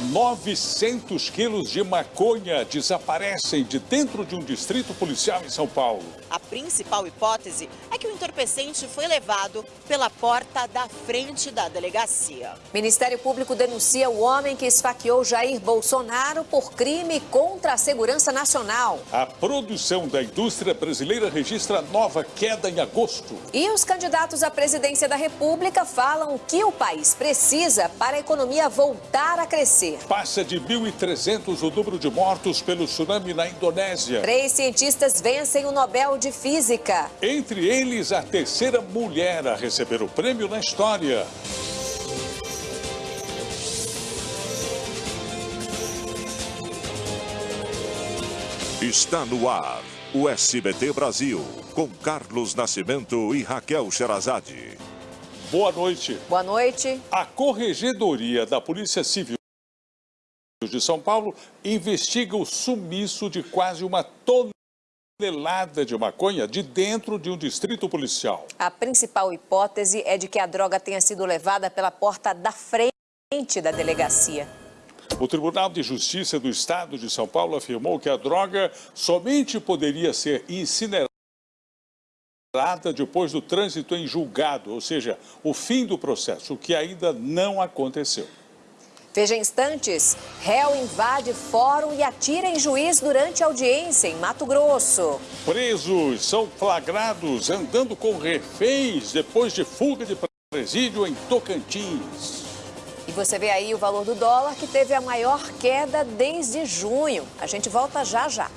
900 quilos de maconha desaparecem de dentro de um distrito policial em São Paulo. A principal hipótese é que o entorpecente foi levado pela porta da frente da delegacia. Ministério Público denuncia o homem que esfaqueou Jair Bolsonaro por crime contra a segurança nacional. A produção da indústria brasileira registra nova queda em agosto. E os candidatos à presidência da República falam o que o país precisa para a economia voltar a crescer. Passa de 1.300 o número de mortos pelo tsunami na Indonésia. Três cientistas vencem o Nobel de Física. Entre eles, a terceira mulher a receber o prêmio na história. Está no ar o SBT Brasil, com Carlos Nascimento e Raquel Sherazade. Boa noite. Boa noite. A Corregedoria da Polícia Civil de São Paulo investiga o sumiço de quase uma tonelada de maconha de dentro de um distrito policial. A principal hipótese é de que a droga tenha sido levada pela porta da frente da delegacia. O Tribunal de Justiça do Estado de São Paulo afirmou que a droga somente poderia ser incinerada depois do trânsito em julgado, ou seja, o fim do processo, o que ainda não aconteceu. Veja instantes, réu invade fórum e atira em juiz durante audiência em Mato Grosso. Presos são flagrados andando com reféns depois de fuga de presídio em Tocantins. E você vê aí o valor do dólar que teve a maior queda desde junho. A gente volta já já.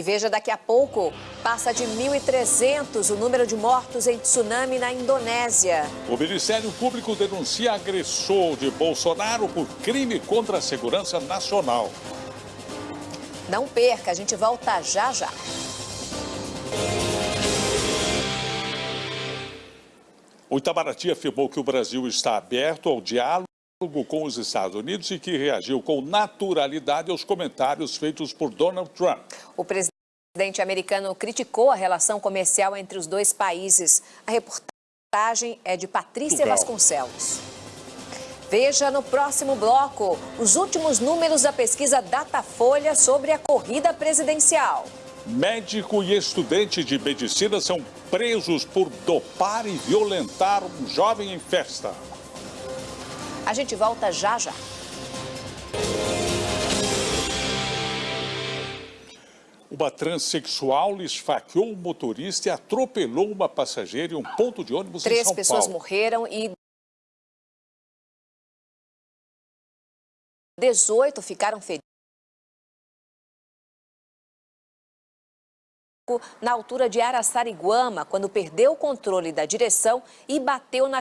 E veja, daqui a pouco, passa de 1.300 o número de mortos em tsunami na Indonésia. O Ministério Público denuncia agressor de Bolsonaro por crime contra a segurança nacional. Não perca, a gente volta já já. O Itamaraty afirmou que o Brasil está aberto ao diálogo com os Estados Unidos e que reagiu com naturalidade aos comentários feitos por Donald Trump. O presidente americano criticou a relação comercial entre os dois países. A reportagem é de Patrícia Legal. Vasconcelos. Veja no próximo bloco os últimos números da pesquisa Datafolha sobre a corrida presidencial. Médico e estudante de medicina são presos por dopar e violentar um jovem em festa. A gente volta já já. Uma transexual esfaqueou um motorista e atropelou uma passageira em um ponto de ônibus em Três São pessoas Paulo. morreram e 18 ficaram feridos. na altura de Araçariguama, quando perdeu o controle da direção e bateu na.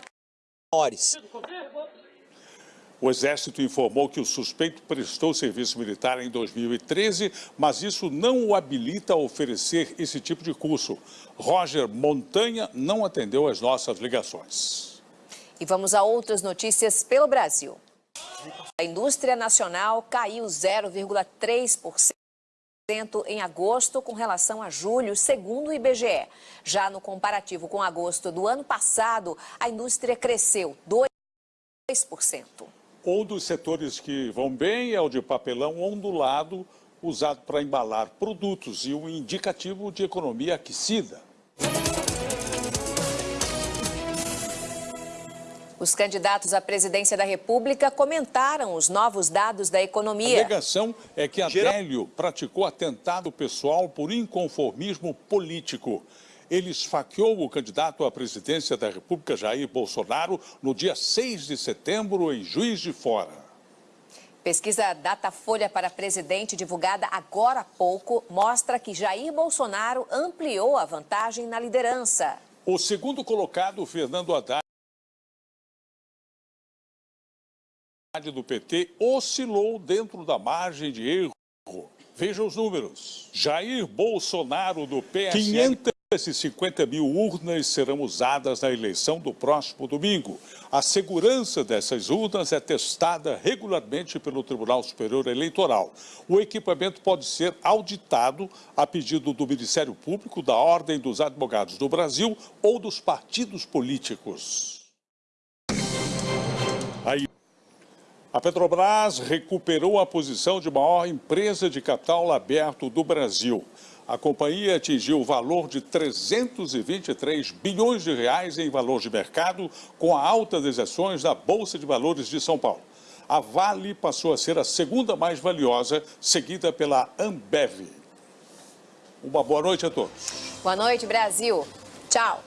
O Exército informou que o suspeito prestou serviço militar em 2013, mas isso não o habilita a oferecer esse tipo de curso. Roger Montanha não atendeu às nossas ligações. E vamos a outras notícias pelo Brasil. A indústria nacional caiu 0,3% em agosto com relação a julho, segundo o IBGE. Já no comparativo com agosto do ano passado, a indústria cresceu 2%. Um dos setores que vão bem é o de papelão ondulado, usado para embalar produtos e um indicativo de economia aquecida. Os candidatos à presidência da República comentaram os novos dados da A economia. alegação é que Adélio praticou atentado pessoal por inconformismo político. Ele esfaqueou o candidato à presidência da República, Jair Bolsonaro, no dia 6 de setembro, em Juiz de Fora. Pesquisa Datafolha para presidente, divulgada agora há pouco, mostra que Jair Bolsonaro ampliou a vantagem na liderança. O segundo colocado, Fernando Haddad, do PT, oscilou dentro da margem de erro. Veja os números. Jair Bolsonaro, do esses 50 mil urnas serão usadas na eleição do próximo domingo. A segurança dessas urnas é testada regularmente pelo Tribunal Superior Eleitoral. O equipamento pode ser auditado a pedido do Ministério Público, da Ordem dos Advogados do Brasil ou dos partidos políticos. Aí... A Petrobras recuperou a posição de maior empresa de capital aberto do Brasil. A companhia atingiu o valor de 323 bilhões de reais em valor de mercado com a alta das ações da Bolsa de Valores de São Paulo. A Vale passou a ser a segunda mais valiosa, seguida pela Ambev. Uma boa noite a todos. Boa noite, Brasil. Tchau.